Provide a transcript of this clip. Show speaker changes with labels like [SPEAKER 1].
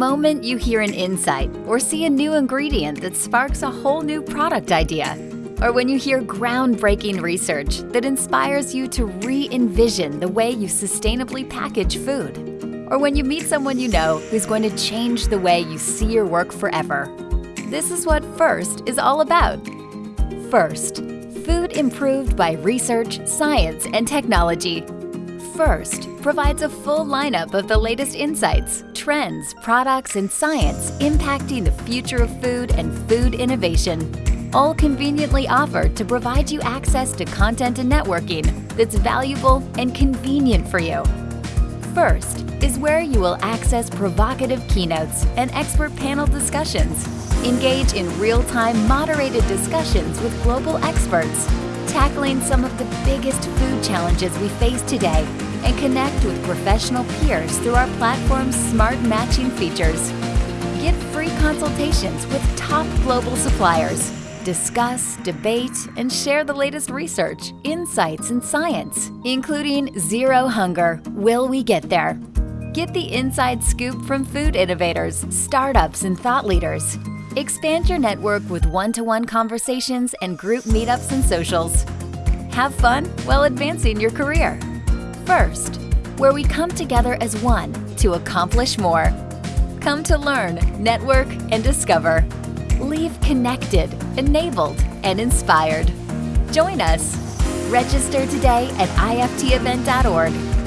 [SPEAKER 1] moment you hear an insight or see a new ingredient that sparks a whole new product idea, or when you hear groundbreaking research that inspires you to re envision the way you sustainably package food, or when you meet someone you know who's going to change the way you see your work forever. This is what FIRST is all about. FIRST, food improved by research, science, and technology. FIRST provides a full lineup of the latest insights, trends, products, and science impacting the future of food and food innovation, all conveniently offered to provide you access to content and networking that's valuable and convenient for you. First is where you will access provocative keynotes and expert panel discussions, engage in real-time moderated discussions with global experts, tackling some of the biggest food challenges we face today and connect with professional peers through our platform's smart matching features. Get free consultations with top global suppliers. Discuss, debate, and share the latest research, insights, and science, including Zero Hunger Will We Get There? Get the inside scoop from food innovators, startups, and thought leaders. Expand your network with one to one conversations and group meetups and socials. Have fun while advancing your career. First, where we come together as one to accomplish more. Come to learn, network, and discover. Leave connected, enabled, and inspired. Join us. Register today at iftevent.org